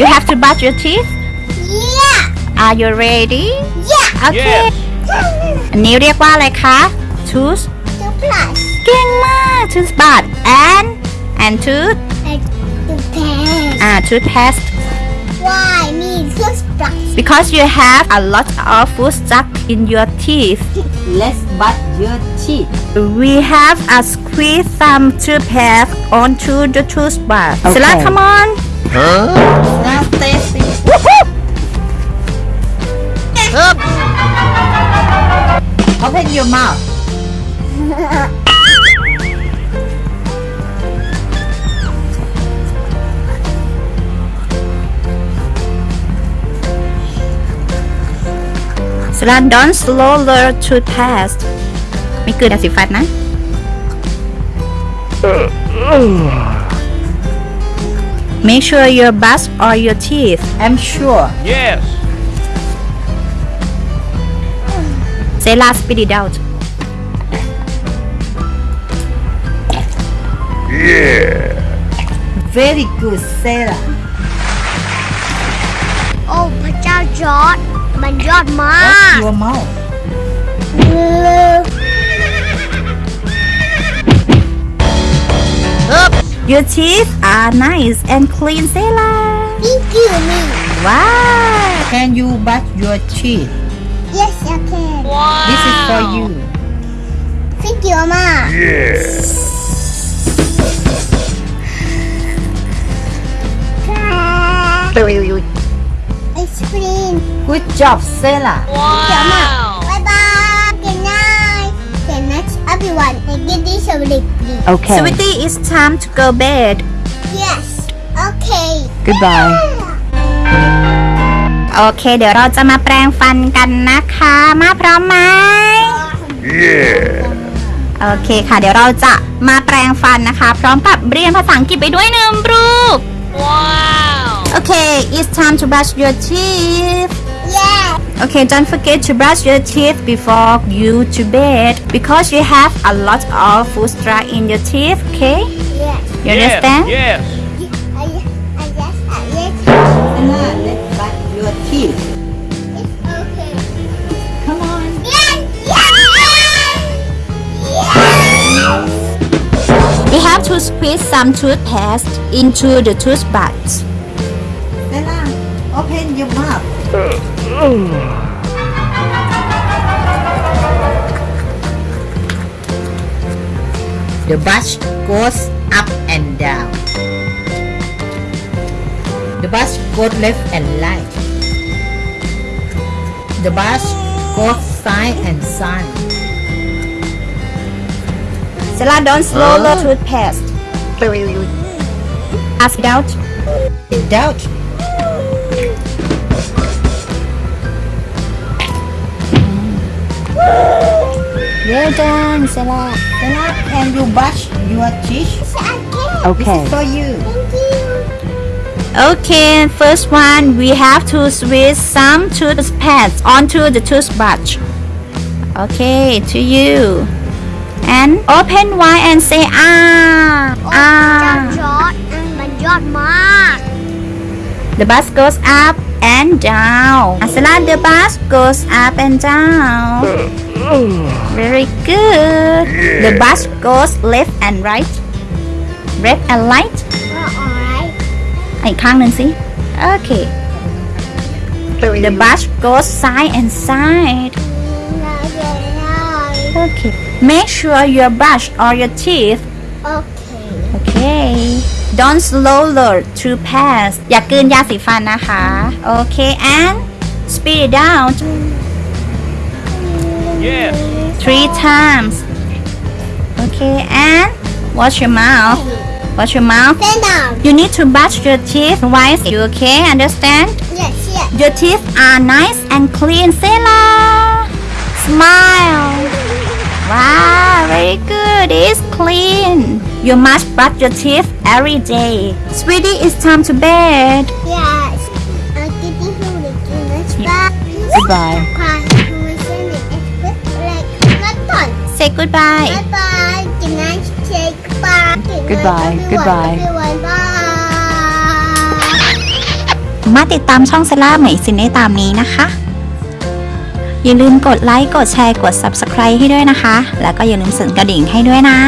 You have to brush your teeth Yeah. Are you ready Yeah. โอเค Yes. อันนี้เรียกว่าอะไรคะ tooth The plus เก่งมาก tooth brush and and tooth and the pen. อ่า toothpaste Why me toothbrush? because you have a lot of food stuck in your teeth Let's brush your teeth. we have a squeeze some toothpaste onto the toothbrush Okay. Sela come on Now tasting. Open your mouth. Sela don't slow the toothpaste ไม่เกินยาสีฟันนะ Make sure you brush all your teeth I'm sure. Yes. Sela spit it out Very good, Sarah. โอ้พระเจ้าจอร์ดมันยอดมาก Watch your mouth. Your teeth are nice and clean Sela Thank you, me. Wow Can you brush your teeth? Yes, I can. Wow. This is for you. Thank you, Mama. Ice cream. Good job, Sarah. Wow. Bye bye. Good night. Good night, everyone. And get this a really please. Okay. Sweetie it's time to go bed Yes. Okay. Goodbye. โอเค เดี๋ยวเราจะมาแปรงฟันกันนะคะ มาพร้อมไหมโอเคค่ะ เดี๋ยวเราจะมาแปรงฟันนะคะ พร้อมกับเรียนภาษาอังกฤษไปด้วยหนึ่งรูป Wow. โอเค it's time to brush your teeth Yeah. Okay, don't forget to brush your teeth before you to bed because you have a lot of food stuck in your teeth, okay? Yes. You Yes. understand? Yes. I, I yes, I yes. Sarah, let's brush your teeth. It's okay. Come on. Yes. Yes. Yes. We have to squeeze some toothpaste into the toothbrush. Sarah, open your mouth. The bus goes up and down. The bus goes left and right. The bus goes side and side. Stella, don't slow the toothpaste. Pass it out. It out. Well done, Stella. Sarah, can you brush your teeth? Yes, I can. This Okay. is for you. Thank you. Okay, first one, we have to squeeze some toothpaste onto the toothbrush. Okay, to you. And open wide and say ah. โอ้พระเจ้า Ah. จอร์ดมันยอดมาก The bus goes up and down. Asala, the bus goes up and down. Very good. The bus goes left and right. Left and right. ก็ alright อีกข้างหนึ่งสิ Okay. The bus goes side and side. Okay. Make sure you brush all your teeth. โอเค Okay. Don't slow the toothpaste อย่ากลืนยาสีฟันนะคะ Okay. And spit it out Yes. three times. Okay. And wash your mouth. Wash your mouth. Stand down You need to brush your teeth twice. You okay? Understand? Yes yes Your teeth are nice and clean, Sela. Smile. Wow, very good. It's clean. You must brush your teeth every day. Sweetie, it's time to bed. Yes I'm getting home to do this back Goodbye. Say goodbye. Bye bye. Good night. Say goodbye. Good night, Goodbye, everyone. goodbye. Everyone. Bye. ามารถติดตามช่องเซล่าเหมยซินได้ตามนี้นะคะ อย่าลืมกดไลค์ กดแชร์ กด Subscribe ให้ด้วยนะคะ แล้วก็อย่าลืมสั่นกระดิ่งให้ด้วยนะ